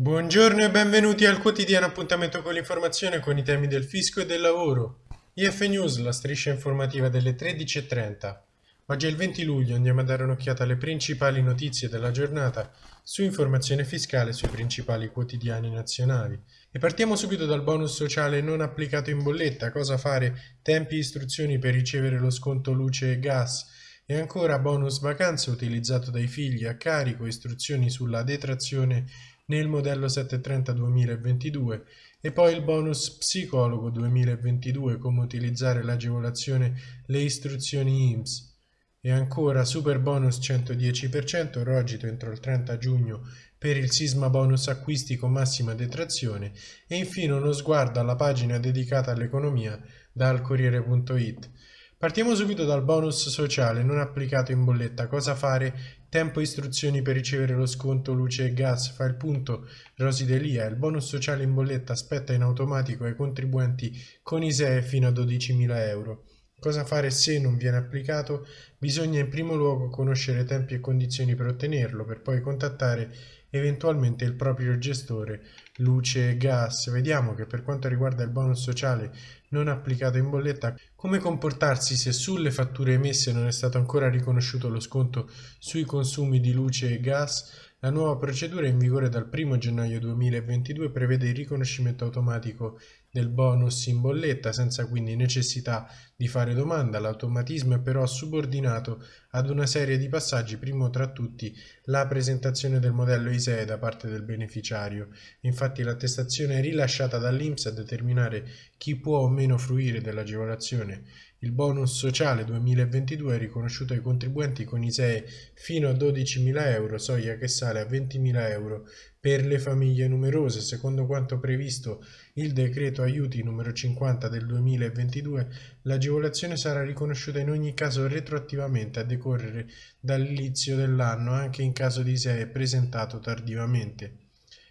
Buongiorno e benvenuti al quotidiano appuntamento con l'informazione con i temi del fisco e del lavoro. IF News, la striscia informativa delle 13.30. Oggi è il 20 luglio, andiamo a dare un'occhiata alle principali notizie della giornata su informazione fiscale sui principali quotidiani nazionali. E partiamo subito dal bonus sociale non applicato in bolletta, cosa fare, tempi e istruzioni per ricevere lo sconto luce e gas, e ancora bonus vacanze utilizzato dai figli a carico, istruzioni sulla detrazione nel modello 730 2022 e poi il bonus psicologo 2022 come utilizzare l'agevolazione le istruzioni IMSS e ancora super bonus 110% rogito entro il 30 giugno per il sisma bonus acquisti con massima detrazione e infine uno sguardo alla pagina dedicata all'economia dal Corriere.it Partiamo subito dal bonus sociale non applicato in bolletta. Cosa fare? Tempo e istruzioni per ricevere lo sconto luce e gas. Fa il punto Rosi Delia. Il bonus sociale in bolletta aspetta in automatico ai contribuenti con ISEE fino a 12.000 euro. Cosa fare se non viene applicato? Bisogna in primo luogo conoscere tempi e condizioni per ottenerlo, per poi contattare eventualmente il proprio gestore luce e gas. Vediamo che per quanto riguarda il bonus sociale non applicato in bolletta, come comportarsi se sulle fatture emesse non è stato ancora riconosciuto lo sconto sui consumi di luce e gas? La nuova procedura in vigore dal 1 gennaio 2022 prevede il riconoscimento automatico del bonus in bolletta senza quindi necessità di fare domanda. L'automatismo è però subordinato ad una serie di passaggi, primo tra tutti la presentazione del modello ISEE da parte del beneficiario. Infatti l'attestazione è rilasciata dall'INPS a determinare chi può o meno fruire dell'agevolazione. Il bonus sociale 2022 è riconosciuto ai contribuenti con ISEE fino a 12.000 euro, soglia che sale a 20.000 euro per le famiglie numerose. Secondo quanto previsto il decreto aiuti numero 50 del 2022, l'agevolazione sarà riconosciuta in ogni caso retroattivamente a decorrere dall'inizio dell'anno, anche in caso di ISEE presentato tardivamente.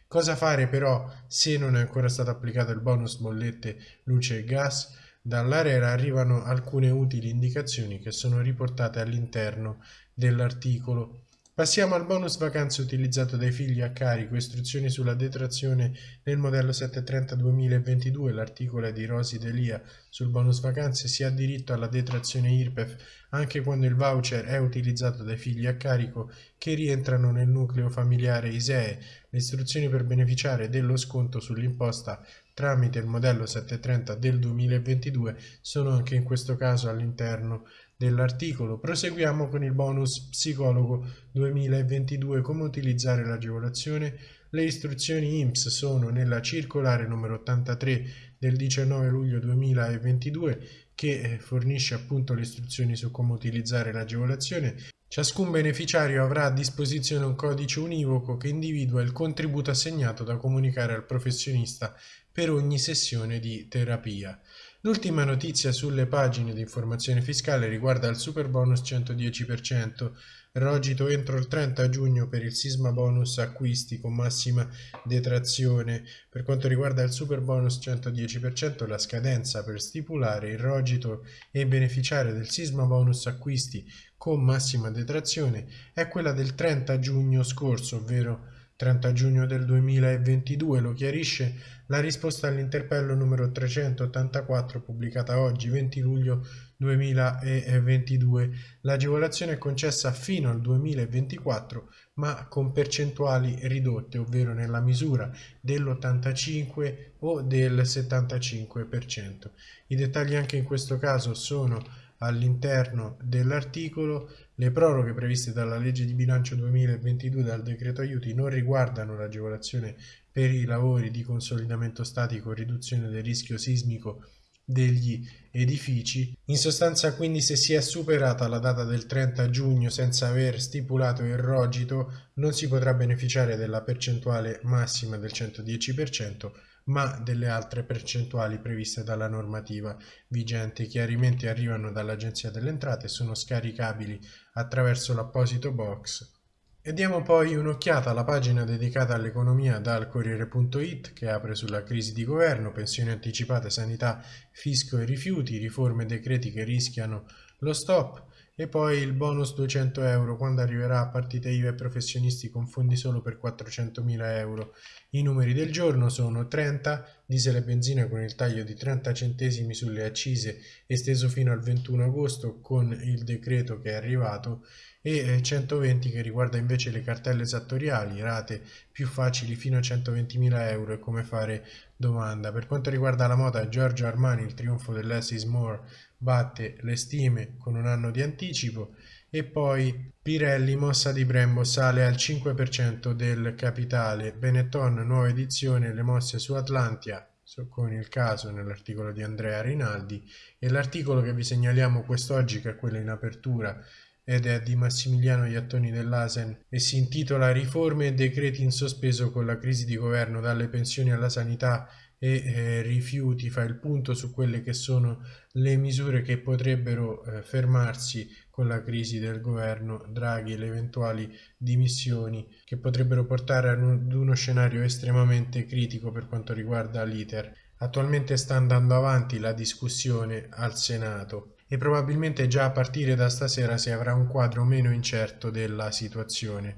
Cosa fare però se non è ancora stato applicato il bonus bollette luce e gas? Dall'ARERA arrivano alcune utili indicazioni che sono riportate all'interno dell'articolo. Passiamo al bonus vacanze utilizzato dai figli a carico, istruzioni sulla detrazione nel modello 730 2022, l'articolo è di Rosi Delia. Sul bonus vacanze, si ha diritto alla detrazione IRPEF anche quando il voucher è utilizzato dai figli a carico che rientrano nel nucleo familiare ISEE. Le istruzioni per beneficiare dello sconto sull'imposta tramite il modello 730 del 2022 sono anche in questo caso all'interno dell'articolo. Proseguiamo con il bonus psicologo 2022, come utilizzare l'agevolazione. Le istruzioni IMSS sono nella circolare numero 83 del 19 luglio 2022 che eh, fornisce appunto le istruzioni su come utilizzare l'agevolazione. Ciascun beneficiario avrà a disposizione un codice univoco che individua il contributo assegnato da comunicare al professionista per ogni sessione di terapia. L'ultima notizia sulle pagine di informazione fiscale riguarda il super bonus 110%, rogito entro il 30 giugno per il sisma bonus acquisti con massima detrazione. Per quanto riguarda il super bonus 110%, la scadenza per stipulare il rogito e beneficiare del sisma bonus acquisti con massima detrazione è quella del 30 giugno scorso, ovvero 30 giugno del 2022 lo chiarisce la risposta all'interpello numero 384 pubblicata oggi 20 luglio 2022. L'agevolazione è concessa fino al 2024 ma con percentuali ridotte, ovvero nella misura dell'85 o del 75%. I dettagli anche in questo caso sono all'interno dell'articolo le proroghe previste dalla legge di bilancio 2022 dal decreto aiuti non riguardano l'agevolazione per i lavori di consolidamento statico riduzione del rischio sismico degli edifici. In sostanza quindi se si è superata la data del 30 giugno senza aver stipulato il rogito non si potrà beneficiare della percentuale massima del 110% ma delle altre percentuali previste dalla normativa vigente. I chiarimenti arrivano dall'Agenzia delle Entrate e sono scaricabili attraverso l'apposito box. E diamo poi un'occhiata alla pagina dedicata all'economia dal Corriere.it che apre sulla crisi di governo, pensioni anticipate, sanità, fisco e rifiuti, riforme e decreti che rischiano lo stop e poi il bonus 200 euro quando arriverà a partite IVA e professionisti con fondi solo per 400.000 euro. I numeri del giorno sono 30 diesel e benzina con il taglio di 30 centesimi sulle accise esteso fino al 21 agosto con il decreto che è arrivato e 120 eh, che riguarda invece le cartelle esattoriali, rate più facili fino a 120.000 euro e come fare domanda. Per quanto riguarda la moda, Giorgio Armani, il trionfo dell'S is More, batte le stime con un anno di anticipo e poi Pirelli, mossa di Brembo, sale al 5% del capitale, Benetton, nuova edizione, le mosse su Atlantia, con il caso nell'articolo di Andrea Rinaldi. E l'articolo che vi segnaliamo quest'oggi che è quello in apertura ed è di Massimiliano Iattoni dell'Asen e si intitola Riforme e decreti in sospeso con la crisi di governo dalle pensioni alla sanità e eh, rifiuti fa il punto su quelle che sono le misure che potrebbero eh, fermarsi con la crisi del governo Draghi e le eventuali dimissioni che potrebbero portare ad uno scenario estremamente critico per quanto riguarda l'iter. Attualmente sta andando avanti la discussione al Senato e probabilmente già a partire da stasera si avrà un quadro meno incerto della situazione.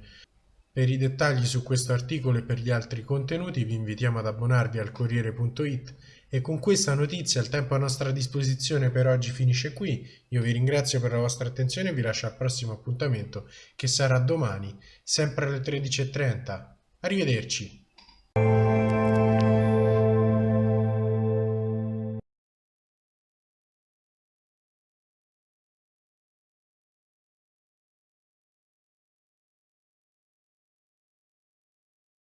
Per i dettagli su questo articolo e per gli altri contenuti vi invitiamo ad abbonarvi al Corriere.it e con questa notizia il tempo a nostra disposizione per oggi finisce qui. Io vi ringrazio per la vostra attenzione e vi lascio al prossimo appuntamento che sarà domani, sempre alle 13.30. Arrivederci.